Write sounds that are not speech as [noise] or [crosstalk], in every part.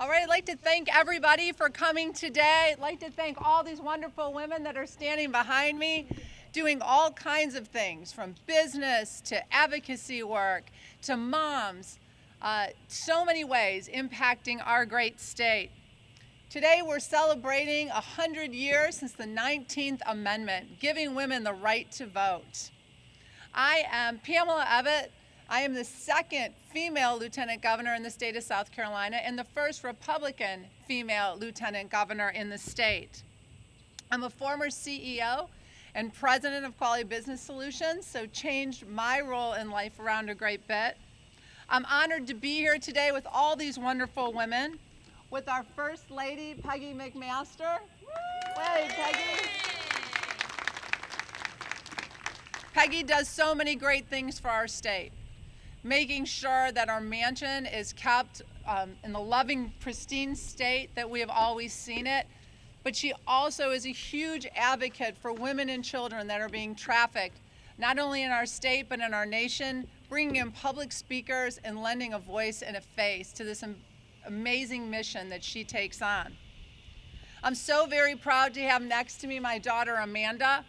All right, I'd like to thank everybody for coming today. I'd like to thank all these wonderful women that are standing behind me, doing all kinds of things from business to advocacy work to moms, uh, so many ways impacting our great state. Today we're celebrating 100 years since the 19th Amendment, giving women the right to vote. I am Pamela Evette. I am the second female lieutenant governor in the state of South Carolina and the first Republican female lieutenant governor in the state. I'm a former CEO and president of Quality Business Solutions, so changed my role in life around a great bit. I'm honored to be here today with all these wonderful women, with our First Lady, Peggy McMaster. Hey, Peggy. Peggy does so many great things for our state, making sure that our mansion is kept um, in the loving, pristine state that we have always seen it. But she also is a huge advocate for women and children that are being trafficked, not only in our state, but in our nation, bringing in public speakers and lending a voice and a face to this amazing mission that she takes on. I'm so very proud to have next to me my daughter Amanda.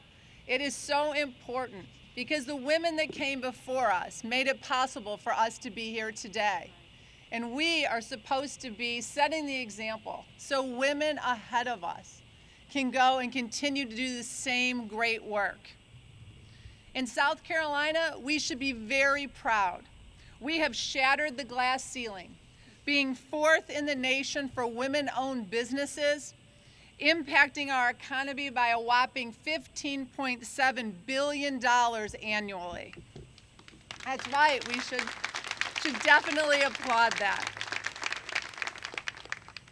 It is so important because the women that came before us made it possible for us to be here today. And we are supposed to be setting the example so women ahead of us can go and continue to do the same great work. In South Carolina, we should be very proud. We have shattered the glass ceiling, being fourth in the nation for women-owned businesses, impacting our economy by a whopping $15.7 billion annually. That's right, we should, should definitely applaud that.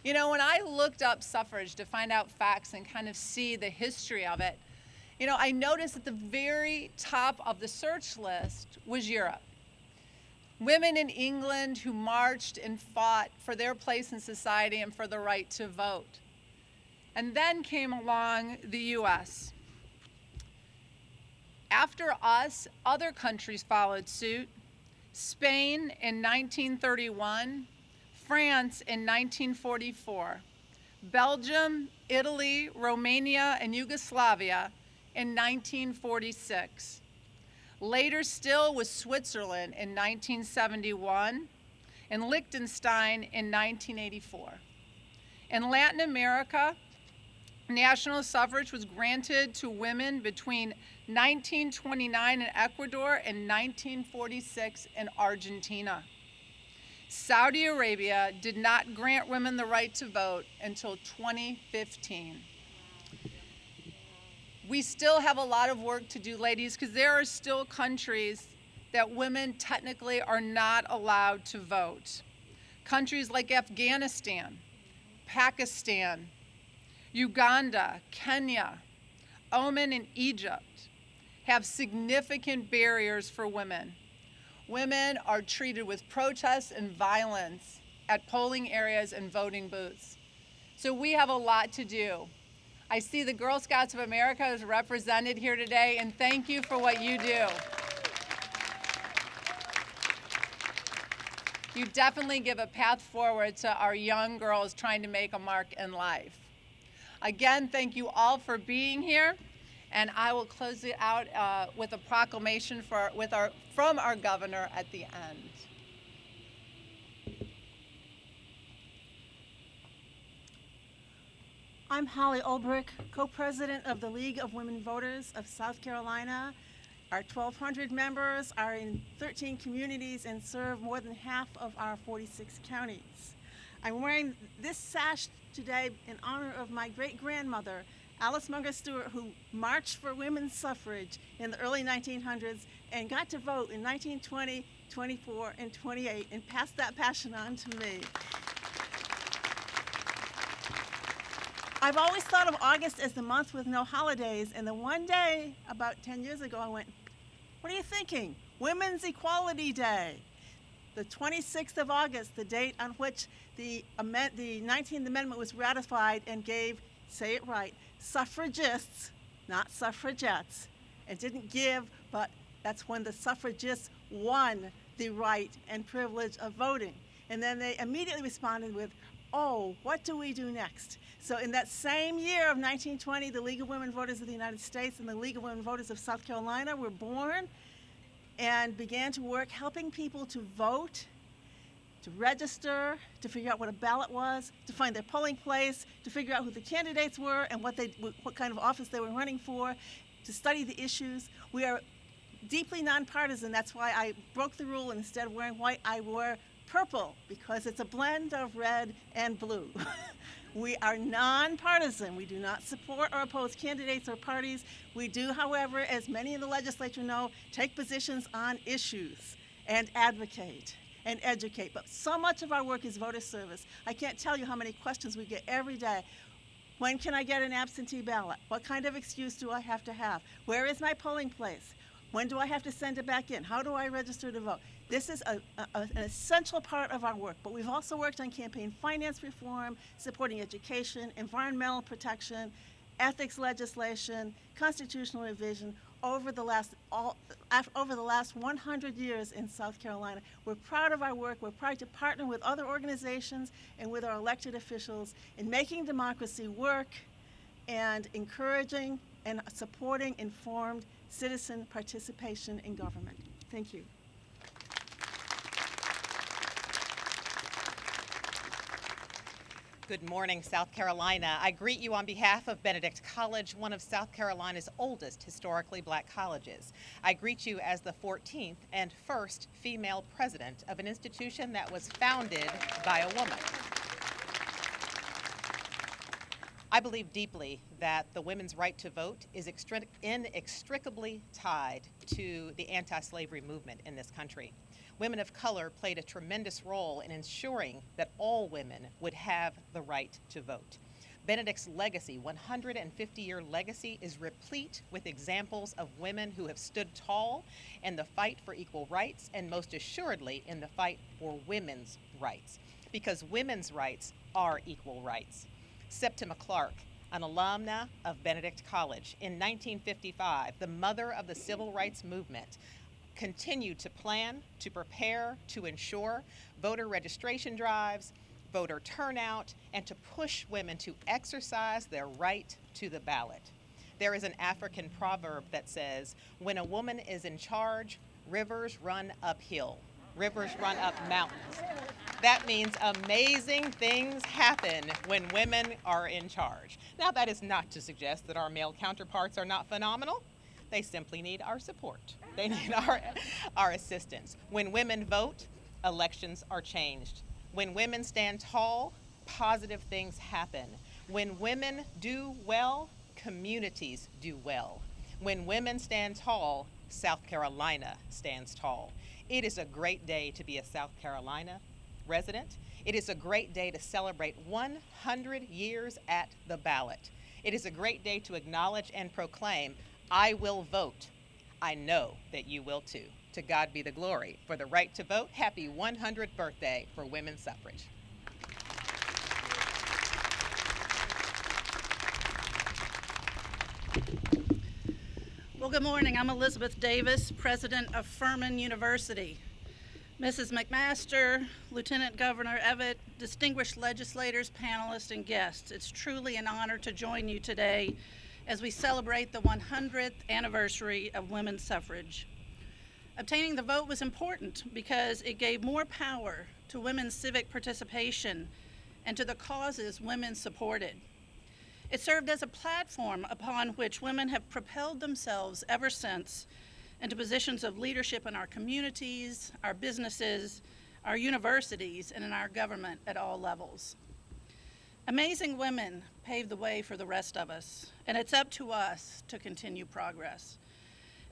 You know, when I looked up suffrage to find out facts and kind of see the history of it, you know, I noticed at the very top of the search list was Europe. Women in England who marched and fought for their place in society and for the right to vote. And then came along the US. After us, other countries followed suit. Spain in 1931, France in 1944, Belgium, Italy, Romania, and Yugoslavia in 1946. Later still was Switzerland in 1971 and Liechtenstein in 1984. In Latin America, national suffrage was granted to women between 1929 in Ecuador and 1946 in Argentina. Saudi Arabia did not grant women the right to vote until 2015 we still have a lot of work to do, ladies, because there are still countries that women technically are not allowed to vote. Countries like Afghanistan, Pakistan, Uganda, Kenya, Oman, and Egypt have significant barriers for women. Women are treated with protests and violence at polling areas and voting booths. So we have a lot to do. I see the Girl Scouts of America is represented here today, and thank you for what you do. You definitely give a path forward to our young girls trying to make a mark in life. Again, thank you all for being here, and I will close it out uh, with a proclamation for, with our, from our governor at the end. I'm Holly Ulbrich, co-president of the League of Women Voters of South Carolina. Our 1,200 members are in 13 communities and serve more than half of our 46 counties. I'm wearing this sash today in honor of my great-grandmother, Alice Munger Stewart, who marched for women's suffrage in the early 1900s and got to vote in 1920, 24, and 28 and passed that passion on to me. I've always thought of August as the month with no holidays, and then one day, about 10 years ago, I went, what are you thinking? Women's Equality Day. The 26th of August, the date on which the, amend the 19th Amendment was ratified and gave, say it right, suffragists, not suffragettes. It didn't give, but that's when the suffragists won the right and privilege of voting. And then they immediately responded with oh, what do we do next? So, in that same year of 1920, the League of Women Voters of the United States and the League of Women Voters of South Carolina were born and began to work helping people to vote, to register, to figure out what a ballot was, to find their polling place, to figure out who the candidates were and what, they, what kind of office they were running for, to study the issues. We are deeply nonpartisan. That's why I broke the rule instead of wearing white, I wore purple because it's a blend of red and blue. [laughs] we are nonpartisan. We do not support or oppose candidates or parties. We do, however, as many in the legislature know, take positions on issues and advocate and educate. But so much of our work is voter service. I can't tell you how many questions we get every day. When can I get an absentee ballot? What kind of excuse do I have to have? Where is my polling place? When do I have to send it back in? How do I register to vote? This is a, a, an essential part of our work, but we've also worked on campaign finance reform, supporting education, environmental protection, ethics legislation, constitutional revision over the last all, over the last 100 years in South Carolina. We're proud of our work. We're proud to partner with other organizations and with our elected officials in making democracy work and encouraging and supporting informed citizen participation in government. Thank you. Good morning, South Carolina. I greet you on behalf of Benedict College, one of South Carolina's oldest historically black colleges. I greet you as the 14th and first female president of an institution that was founded by a woman. I believe deeply that the women's right to vote is inextricably tied to the anti-slavery movement in this country. Women of color played a tremendous role in ensuring that all women would have the right to vote. Benedict's legacy, 150 year legacy, is replete with examples of women who have stood tall in the fight for equal rights and most assuredly in the fight for women's rights. Because women's rights are equal rights. Septima Clark, an alumna of Benedict College. In 1955, the mother of the civil rights movement continued to plan, to prepare, to ensure voter registration drives, voter turnout, and to push women to exercise their right to the ballot. There is an African proverb that says, when a woman is in charge, rivers run uphill, rivers run up mountains. That means amazing things happen when women are in charge. Now, that is not to suggest that our male counterparts are not phenomenal. They simply need our support. They [laughs] need our, our assistance. When women vote, elections are changed. When women stand tall, positive things happen. When women do well, communities do well. When women stand tall, South Carolina stands tall. It is a great day to be a South Carolina resident. It is a great day to celebrate 100 years at the ballot. It is a great day to acknowledge and proclaim, I will vote. I know that you will too. To God be the glory. For the right to vote, happy 100th birthday for women's suffrage. Well, good morning. I'm Elizabeth Davis, president of Furman University. Mrs. McMaster, Lieutenant Governor Evette, distinguished legislators, panelists, and guests, it's truly an honor to join you today as we celebrate the 100th anniversary of women's suffrage. Obtaining the vote was important because it gave more power to women's civic participation and to the causes women supported. It served as a platform upon which women have propelled themselves ever since into positions of leadership in our communities, our businesses, our universities, and in our government at all levels. Amazing women paved the way for the rest of us, and it's up to us to continue progress.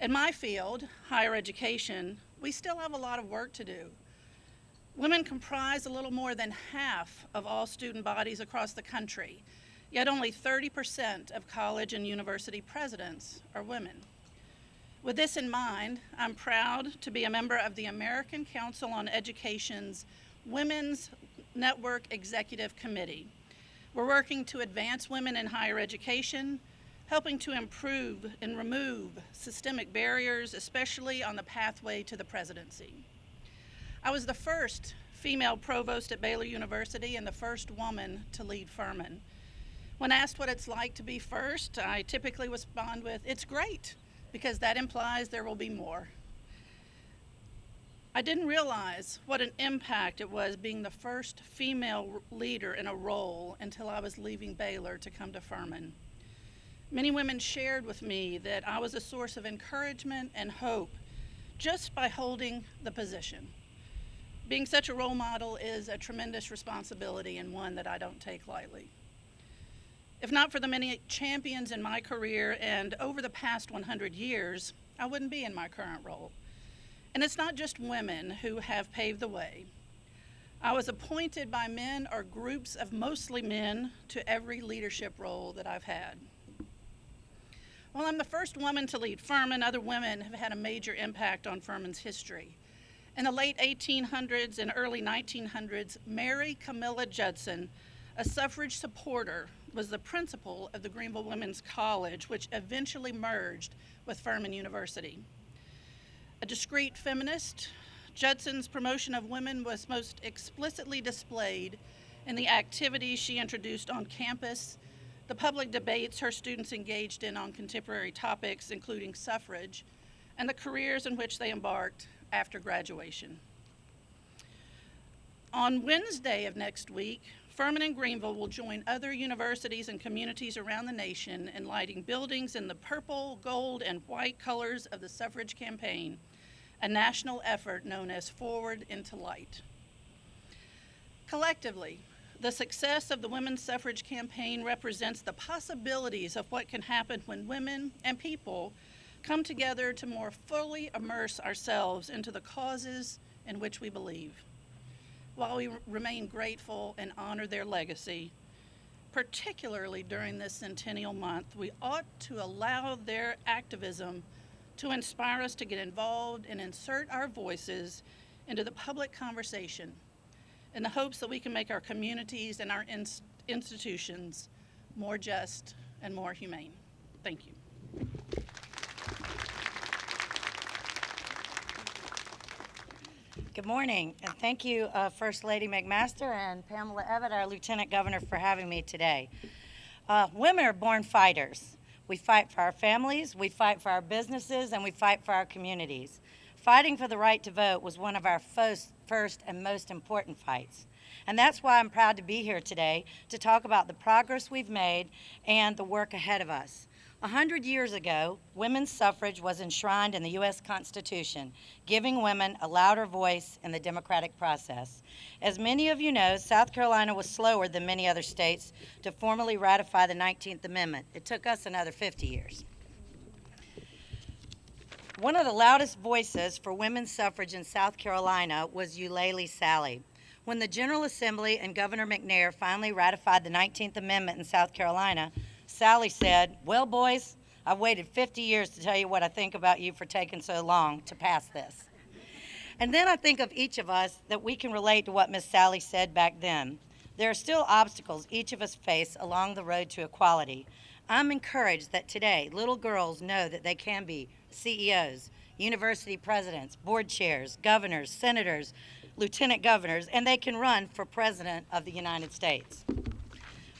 In my field, higher education, we still have a lot of work to do. Women comprise a little more than half of all student bodies across the country, yet only 30% of college and university presidents are women. With this in mind, I'm proud to be a member of the American Council on Education's Women's Network Executive Committee. We're working to advance women in higher education, helping to improve and remove systemic barriers, especially on the pathway to the presidency. I was the first female provost at Baylor University and the first woman to lead Furman. When asked what it's like to be first, I typically respond with, It's great, because that implies there will be more. I didn't realize what an impact it was being the first female leader in a role until I was leaving Baylor to come to Furman. Many women shared with me that I was a source of encouragement and hope just by holding the position. Being such a role model is a tremendous responsibility and one that I don't take lightly. If not for the many champions in my career and over the past 100 years, I wouldn't be in my current role. And it's not just women who have paved the way. I was appointed by men or groups of mostly men to every leadership role that I've had. While I'm the first woman to lead Furman, other women have had a major impact on Furman's history. In the late 1800s and early 1900s, Mary Camilla Judson, a suffrage supporter, was the principal of the Greenville Women's College, which eventually merged with Furman University. A discreet feminist, Judson's promotion of women was most explicitly displayed in the activities she introduced on campus, the public debates her students engaged in on contemporary topics, including suffrage, and the careers in which they embarked after graduation. On Wednesday of next week, Furman and Greenville will join other universities and communities around the nation in lighting buildings in the purple, gold, and white colors of the suffrage campaign, a national effort known as Forward into Light. Collectively, the success of the women's suffrage campaign represents the possibilities of what can happen when women and people come together to more fully immerse ourselves into the causes in which we believe while we remain grateful and honor their legacy, particularly during this centennial month, we ought to allow their activism to inspire us to get involved and insert our voices into the public conversation in the hopes that we can make our communities and our ins- institutions more just and more humane. Thank you. Good morning, and thank you, uh, First Lady McMaster and Pamela Evette, our Lieutenant Governor, for having me today. Uh, women are born fighters. We fight for our families, we fight for our businesses, and we fight for our communities. Fighting for the right to vote was one of our first, first and most important fights. And that's why I'm proud to be here today to talk about the progress we've made and the work ahead of us. A hundred years ago, women's suffrage was enshrined in the U.S. Constitution, giving women a louder voice in the democratic process. As many of you know, South Carolina was slower than many other states to formally ratify the 19th Amendment. It took us another 50 years. One of the loudest voices for women's suffrage in South Carolina was Eulalie Salley. When the General Assembly and Governor McNair finally ratified the 19th Amendment in South Carolina, Salley said, Well, boys, I've waited 50 years to tell you what I think about you for taking so long to pass this. And then I think of each of us that we can relate to what Miss Salley said back then. There are still obstacles each of us face along the road to equality. I'm encouraged that today little girls know that they can be CEOs, university presidents, board chairs, governors, senators, lieutenant governors, and they can run for president of the United States.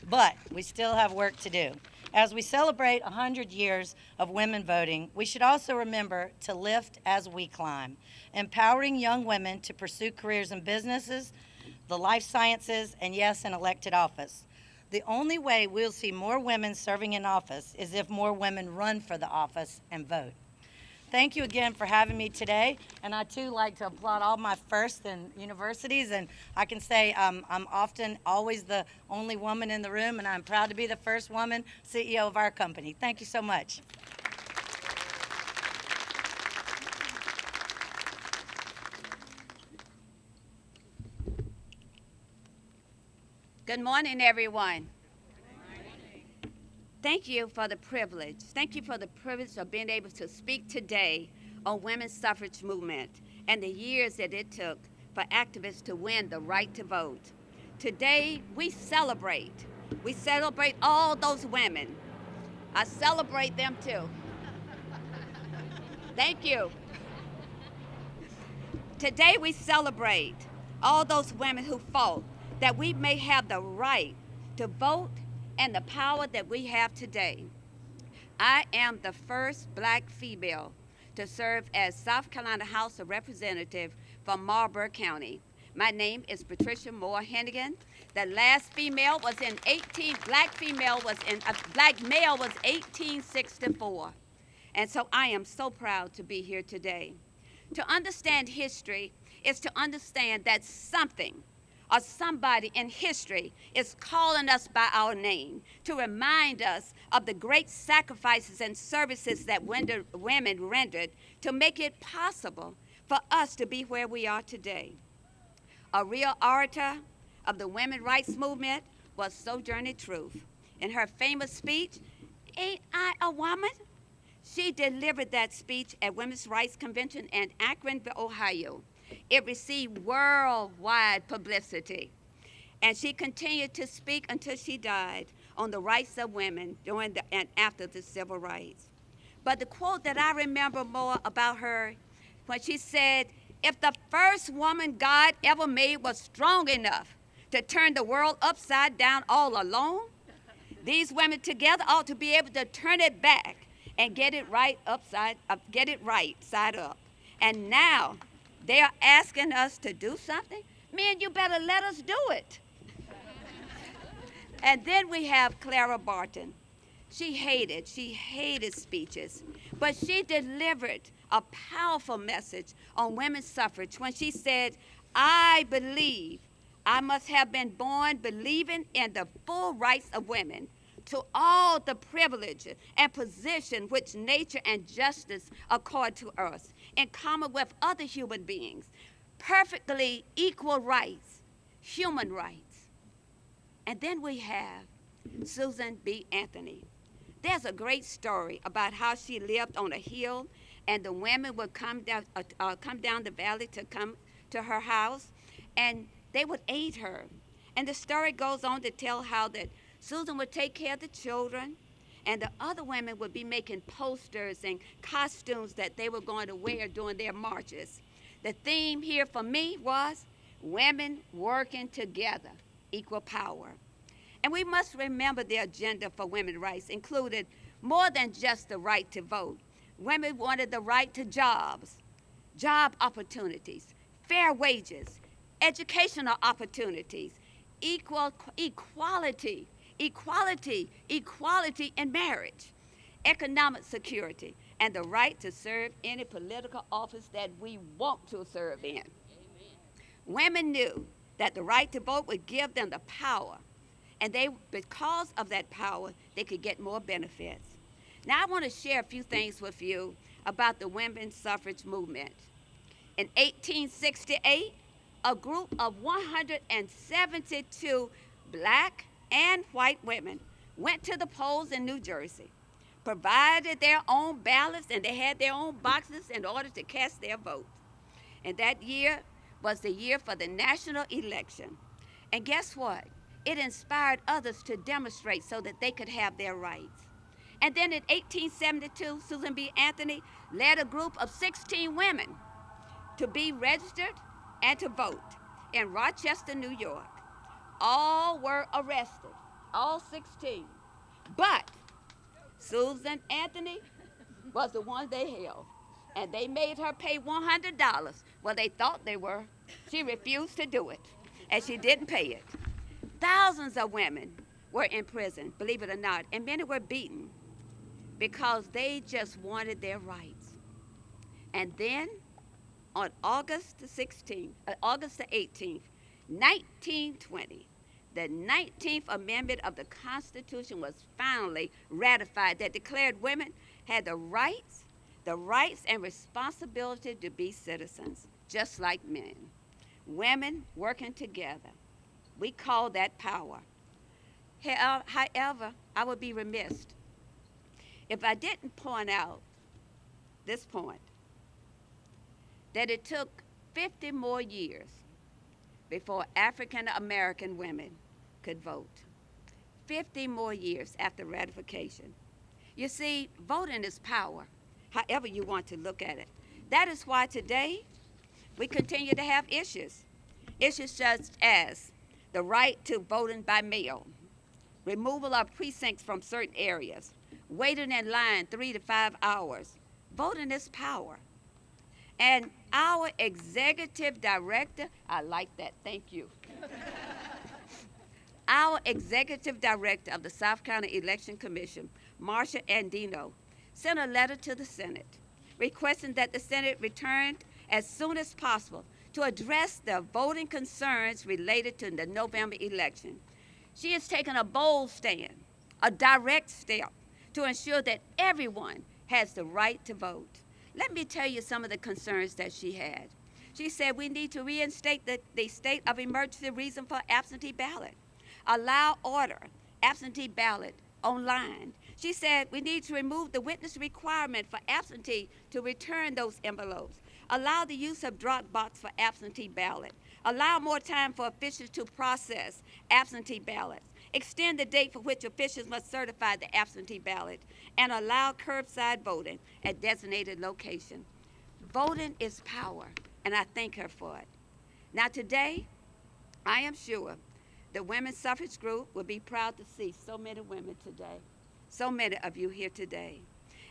But we still have work to do. As we celebrate 100 years of women voting, we should also remember to lift as we climb, empowering young women to pursue careers in businesses, the life sciences, and yes, in elected office. The only way we'll see more women serving in office is if more women run for the office and vote. Thank you again for having me today, and I too like to applaud all my firsts in universities, and I can say um, I'm often always the only woman in the room, and I'm proud to be the first woman CEO of our company. Thank you so much. Good morning, everyone. Thank you for the privilege. Thank you for the privilege of being able to speak today on women's suffrage movement and the years that it took for activists to win the right to vote. Today, we celebrate. We celebrate all those women. I celebrate them too. [laughs] Thank you. Today we celebrate all those women who fought that we may have the right to vote and the power that we have today. I am the first black female to serve as South Carolina House of Representative from Marlboro County. My name is Patricia Moore Henegan. The last female was in 18, black female was in, uh, black male was 1864. And so I am so proud to be here today. To understand history is to understand that something or somebody in history is calling us by our name to remind us of the great sacrifices and services that women rendered to make it possible for us to be where we are today. A real orator of the women's rights movement was Sojourner Truth. In her famous speech, Ain't I a woman? She delivered that speech at Women's Rights Convention in Akron, Ohio. It received worldwide publicity. And she continued to speak until she died on the rights of women during the, and after the civil rights. But the quote that I remember more about her when she said, If the first woman God ever made was strong enough to turn the world upside down all alone, these women together ought to be able to turn it back and get it right upside up, get it right side up. And now they are asking us to do something. Man, you better let us do it. [laughs] and then we have Clara Barton. She hated, she hated speeches, but she delivered a powerful message on women's suffrage when she said, I believe I must have been born believing in the full rights of women to all the privilege and position which nature and justice accord to us, in common with other human beings, perfectly equal rights, human rights. And then we have Susan B. Anthony. There's a great story about how she lived on a hill, and the women would come down, uh, uh, come down the valley to come to her house, and they would aid her. And the story goes on to tell how that Susan would take care of the children, and the other women would be making posters and costumes that they were going to wear during their marches. The theme here for me was women working together, equal power. And we must remember the agenda for women's rights included more than just the right to vote. Women wanted the right to jobs, job opportunities, fair wages, educational opportunities, equal equality equality, equality in marriage, economic security, and the right to serve any political office that we want to serve in. Amen. Women knew that the right to vote would give them the power, and they, because of that power, they could get more benefits. Now, I want to share a few things with you about the women's suffrage movement. In 1868, a group of 172 black, and white women went to the polls in New Jersey, provided their own ballots, and they had their own boxes in order to cast their vote. And that year was the year for the national election. And guess what? It inspired others to demonstrate so that they could have their rights. And then in 1872, Susan B. Anthony led a group of 16 women to be registered and to vote in Rochester, New York all were arrested, all 16. But Susan Anthony was the one they held. And they made her pay $100. Well, they thought they were. She refused to do it, and she didn't pay it. Thousands of women were in prison, believe it or not, and many were beaten because they just wanted their rights. And then on August the 16th, uh, August the 18th, 1920, the 19th Amendment of the Constitution was finally ratified that declared women had the rights, the rights and responsibility to be citizens, just like men. Women working together. We call that power. However, I would be remiss if I didn't point out this point that it took 50 more years before African American women could vote. 50 more years after ratification. You see, voting is power, however you want to look at it. That is why today we continue to have issues. Issues such as the right to voting by mail, removal of precincts from certain areas, waiting in line three to five hours. Voting is power. And our executive director, I like that, thank you. Our executive director of the South County Election Commission, Marci Andino, sent a letter to the Senate requesting that the Senate return as soon as possible to address the voting concerns related to the November election. She has taken a bold stand, a direct step to ensure that everyone has the right to vote. Let me tell you some of the concerns that she had. She said we need to reinstate the, the state of emergency reason for absentee ballot, allow order absentee ballot online. She said we need to remove the witness requirement for absentee to return those envelopes, allow the use of drop box for absentee ballot, allow more time for officials to process absentee ballots, extend the date for which officials must certify the absentee ballot, and allow curbside voting at designated location. Voting is power, and I thank her for it. Now today, I am sure the women's suffrage group will be proud to see so many women today, so many of you here today,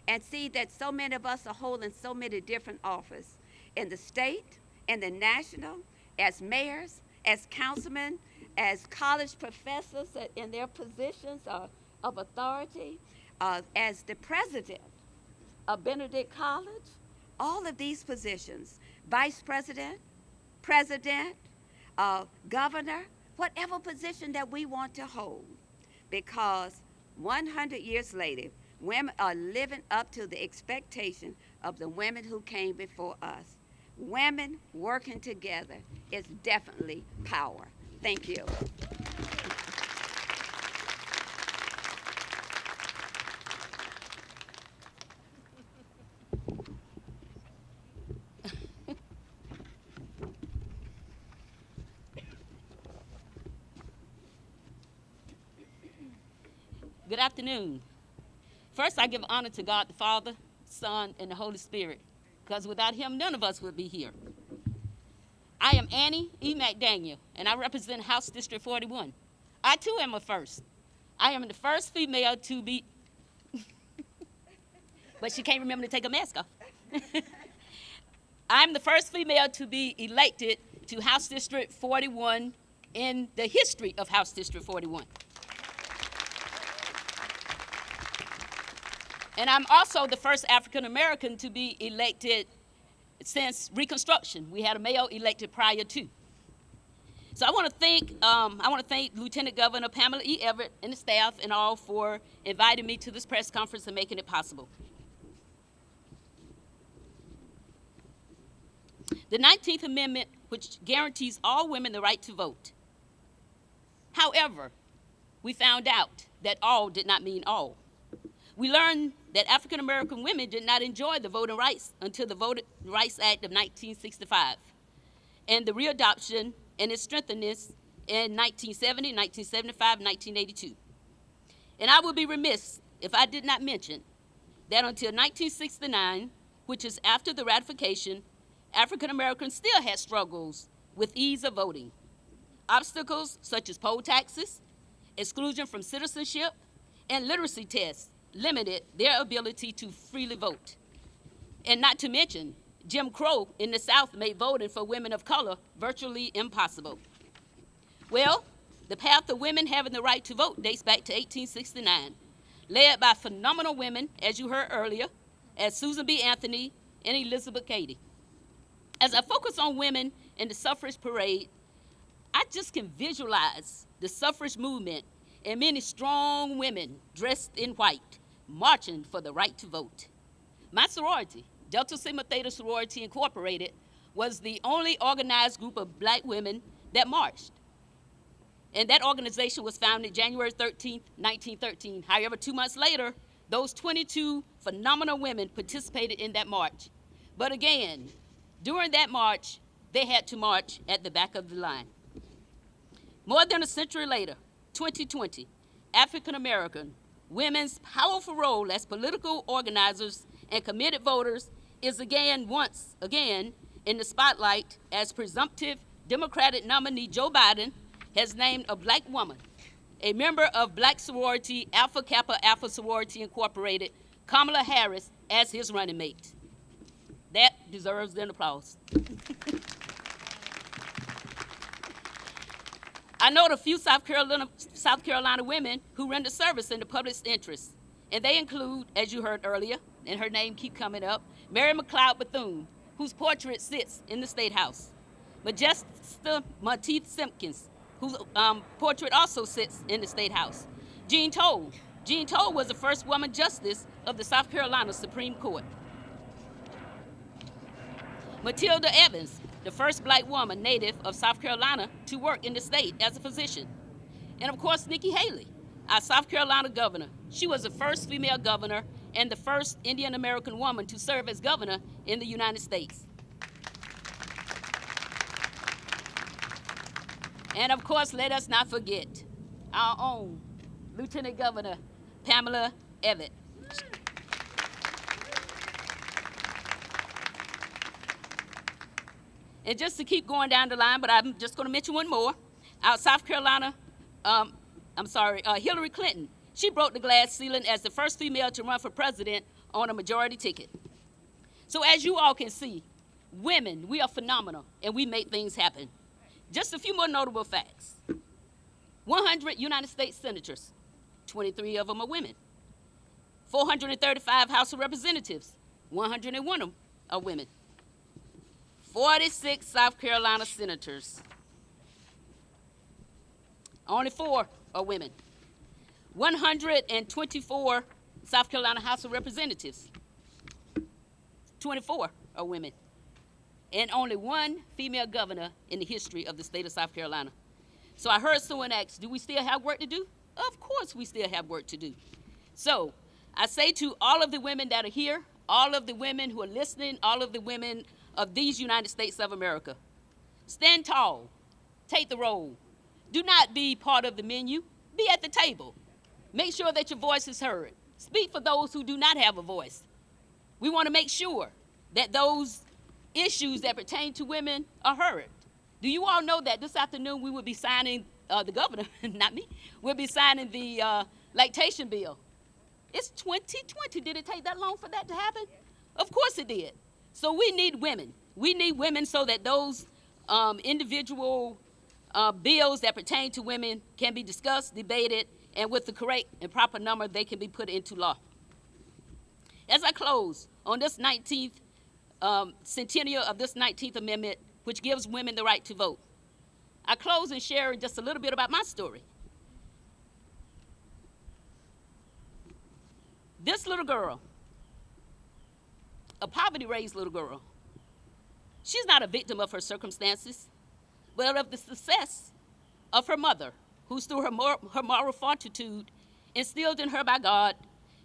and see that so many of us are holding so many different offices in the state, in the national, as mayors, as councilmen, as college professors in their positions of, of authority, uh, as the president of Benedict College, all of these positions, vice president, president, uh, governor, whatever position that we want to hold, because 100 years later, women are living up to the expectation of the women who came before us. Women working together is definitely power. Thank you. Good afternoon. First, I give honor to God the Father, Son, and the Holy Spirit, because without Him, none of us would be here. I am Annie E. McDaniel, and I represent House District 41. I too am a first. I am the first female to be, [laughs] but she can't remember to take a mask off. [laughs] I'm the first female to be elected to House District 41 in the history of House District 41. And I'm also the first African American to be elected since Reconstruction. We had a male elected prior to. So I want to thank um, I want to thank Lieutenant Governor Pamela E. Everett and the staff and all for inviting me to this press conference and making it possible. The 19th Amendment, which guarantees all women the right to vote. However, we found out that all did not mean all. We learned that African American women did not enjoy the voting rights until the Voting Rights Act of 1965 and the readoption and its strengthening in 1970, 1975, 1982. And I would be remiss if I did not mention that until 1969, which is after the ratification, African Americans still had struggles with ease of voting. Obstacles such as poll taxes, exclusion from citizenship, and literacy tests limited their ability to freely vote. And not to mention, Jim Crow in the South made voting for women of color virtually impossible. Well, the path of women having the right to vote dates back to 1869, led by phenomenal women, as you heard earlier, as Susan B. Anthony and Elizabeth Cady. As I focus on women in the suffrage parade, I just can visualize the suffrage movement and many strong women dressed in white marching for the right to vote. My sorority, Delta Sigma Theta Sorority Incorporated, was the only organized group of black women that marched. And that organization was founded January 13, 1913. However, two months later, those 22 phenomenal women participated in that march. But again, during that march, they had to march at the back of the line. More than a century later, 2020, African American women's powerful role as political organizers and committed voters is again, once again, in the spotlight as presumptive Democratic nominee Joe Biden has named a black woman, a member of black sorority Alpha Kappa Alpha Sorority Incorporated, Kamala Harris, as his running mate. That deserves an applause. I know a few South Carolina, South Carolina women who render service in the public's interest, and they include, as you heard earlier, and her name keep coming up, Mary McLeod Bethune, whose portrait sits in the State House. Modjeska Monteith Simkins, whose um, portrait also sits in the State House. Jean Toal. Jean Toal was the first woman justice of the South Carolina Supreme Court. Matilda Evans, the first black woman native of South Carolina to work in the state as a physician. And of course, Nikki Haley, our South Carolina governor. She was the first female governor and the first Indian American woman to serve as governor in the United States. And of course, let us not forget our own Lieutenant Governor Pamela Evette. And just to keep going down the line, but I'm just going to mention one more. Out South Carolina, um, I'm sorry, uh, Hillary Clinton. She broke the glass ceiling as the first female to run for president on a majority ticket. So as you all can see, women, we are phenomenal and we make things happen. Just a few more notable facts. 100 United States senators, 23 of them are women. 435 House of Representatives, 101 of them are women. 46 South Carolina senators. Only four are women. 124 South Carolina House of Representatives. 24 are women. And only one female governor in the history of the state of South Carolina. So I heard someone ask, do we still have work to do? Of course we still have work to do. So I say to all of the women that are here, all of the women who are listening, all of the women of these United States of America. Stand tall, take the role. Do not be part of the menu, be at the table. Make sure that your voice is heard. Speak for those who do not have a voice. We want to make sure that those issues that pertain to women are heard. Do you all know that this afternoon we will be signing, uh, the governor, [laughs] not me, we'll be signing the uh, lactation bill. It's 2020. Did it take that long for that to happen? Of course it did. So we need women. We need women so that those um, individual uh, bills that pertain to women can be discussed, debated, and with the correct and proper number, they can be put into law. As I close on this 19th um, centennial of this 19th Amendment, which gives women the right to vote, I close and share just a little bit about my story. This little girl a poverty raised little girl. She's not a victim of her circumstances, but of the success of her mother, who, through her, mor her moral fortitude instilled in her by God,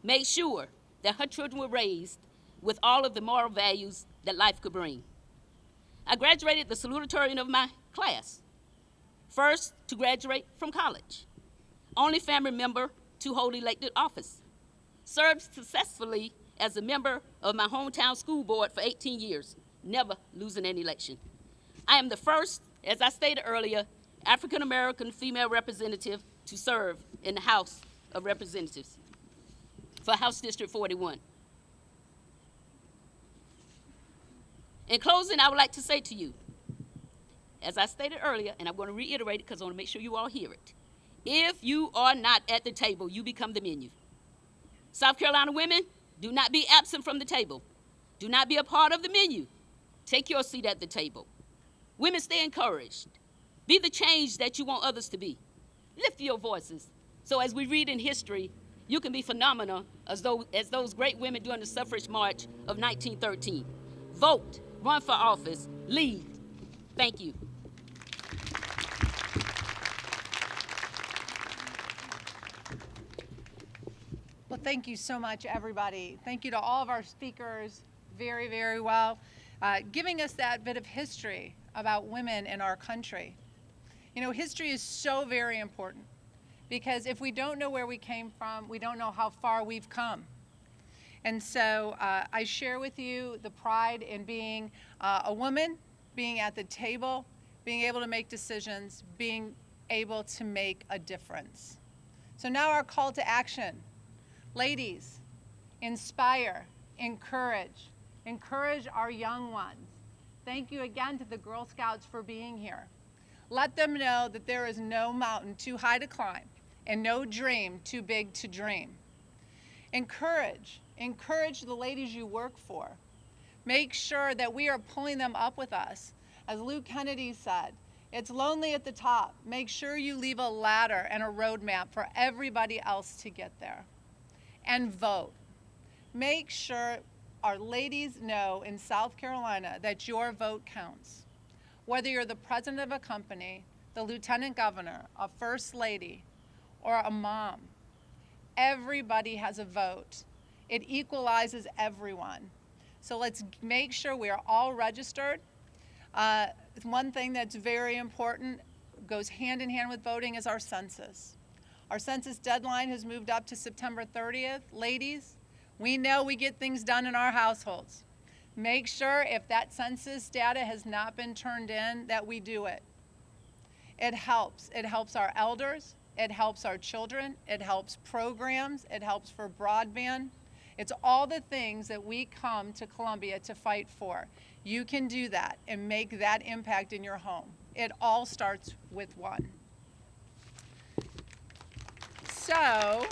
made sure that her children were raised with all of the moral values that life could bring. I graduated the salutatorian of my class, first to graduate from college, only family member to hold elected office, served successfully as a member of my hometown school board for 18 years, never losing an election. I am the first, as I stated earlier, African American female representative to serve in the House of Representatives for House District 41. In closing, I would like to say to you, as I stated earlier, and I'm going to reiterate it because I want to make sure you all hear it. If you are not at the table, you become the menu. South Carolina women, do not be absent from the table. Do not be a part of the menu. Take your seat at the table. Women, stay encouraged. Be the change that you want others to be. Lift your voices. So as we read in history, you can be phenomenal as, though, as those great women during the suffrage march of 1913. Vote, run for office, lead. Thank you. Well, thank you so much, everybody. Thank you to all of our speakers, very, very well, uh, giving us that bit of history about women in our country. You know, history is so very important because if we don't know where we came from, we don't know how far we've come. And so uh, I share with you the pride in being uh, a woman, being at the table, being able to make decisions, being able to make a difference. So now our call to action. Ladies, inspire, encourage, encourage our young ones. Thank you again to the Girl Scouts for being here. Let them know that there is no mountain too high to climb and no dream too big to dream. Encourage, encourage the ladies you work for. Make sure that we are pulling them up with us. As Luke Kennedy said, it's lonely at the top. Make sure you leave a ladder and a roadmap for everybody else to get there. And vote. Make sure our ladies know in South Carolina that your vote counts. Whether you're the president of a company, the lieutenant governor, a first lady, or a mom, everybody has a vote. It equalizes everyone. So let's make sure we are all registered. Uh, one thing that's very important, goes hand in hand with voting, is our census. Our census deadline has moved up to September 30th. Ladies, we know we get things done in our households. Make sure if that census data has not been turned in that we do it. It helps. It helps our elders. It helps our children. It helps programs. It helps for broadband. It's all the things that we come to Columbia to fight for. You can do that and make that impact in your home. It all starts with one. So,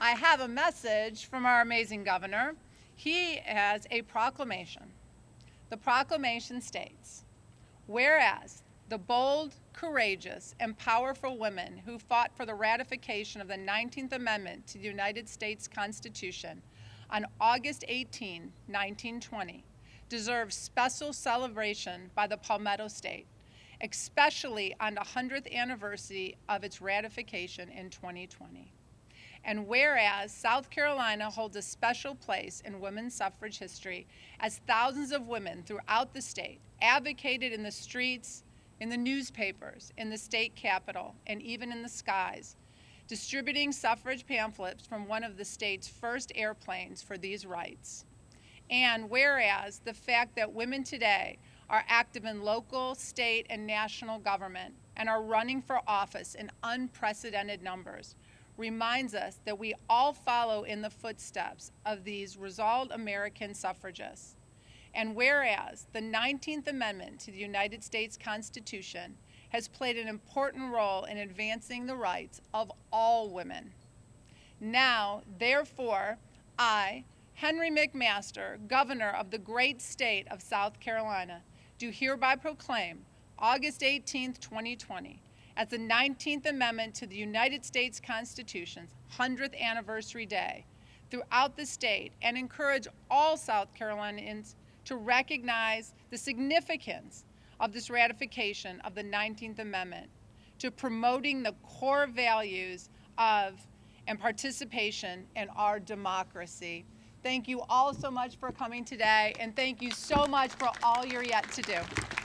I have a message from our amazing governor. He has a proclamation. The proclamation states, whereas the bold, courageous, and powerful women who fought for the ratification of the 19th Amendment to the United States Constitution on August 18, 1920, deserve special celebration by the Palmetto State, especially on the 100th anniversary of its ratification in 2020. And whereas South Carolina holds a special place in women's suffrage history as thousands of women throughout the state advocated in the streets, in the newspapers, in the state capitol, and even in the skies, distributing suffrage pamphlets from one of the state's first airplanes for these rights. And whereas the fact that women today are active in local, state, and national government and are running for office in unprecedented numbers reminds us that we all follow in the footsteps of these resolved American suffragists. And whereas the 19th Amendment to the United States Constitution has played an important role in advancing the rights of all women. Now, therefore, I, Henry McMaster, Governor of the great state of South Carolina, do hereby proclaim August 18, 2020, as the 19th Amendment to the United States Constitution's 100th anniversary day throughout the state and encourage all South Carolinians to recognize the significance of this ratification of the 19th Amendment to promoting the core values of and participation in our democracy. Thank you all so much for coming today, and thank you so much for all you're yet to do.